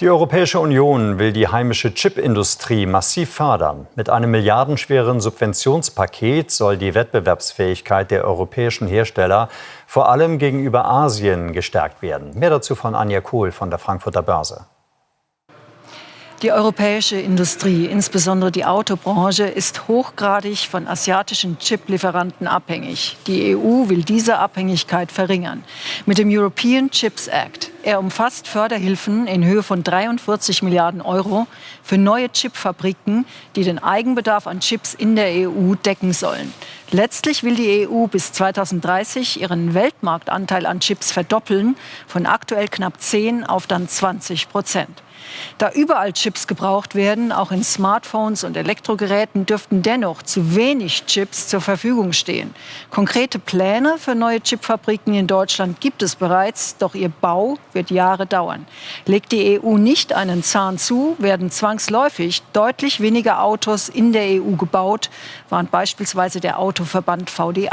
Die Europäische Union will die heimische Chipindustrie massiv fördern. Mit einem milliardenschweren Subventionspaket soll die Wettbewerbsfähigkeit der europäischen Hersteller vor allem gegenüber Asien gestärkt werden. Mehr dazu von Anja Kohl von der Frankfurter Börse. Die europäische Industrie, insbesondere die Autobranche, ist hochgradig von asiatischen Chiplieferanten abhängig. Die EU will diese Abhängigkeit verringern. Mit dem European Chips Act. Er umfasst Förderhilfen in Höhe von 43 Milliarden Euro für neue Chipfabriken, die den Eigenbedarf an Chips in der EU decken sollen. Letztlich will die EU bis 2030 ihren Weltmarktanteil an Chips verdoppeln, von aktuell knapp 10 auf dann 20 Prozent. Da überall Chips gebraucht werden, auch in Smartphones und Elektrogeräten, dürften dennoch zu wenig Chips zur Verfügung stehen. Konkrete Pläne für neue Chipfabriken in Deutschland gibt es bereits, doch ihr Bau wird Jahre dauern. Legt die EU nicht einen Zahn zu, werden zwangsläufig deutlich weniger Autos in der EU gebaut, warnt beispielsweise der Autoverband VDA.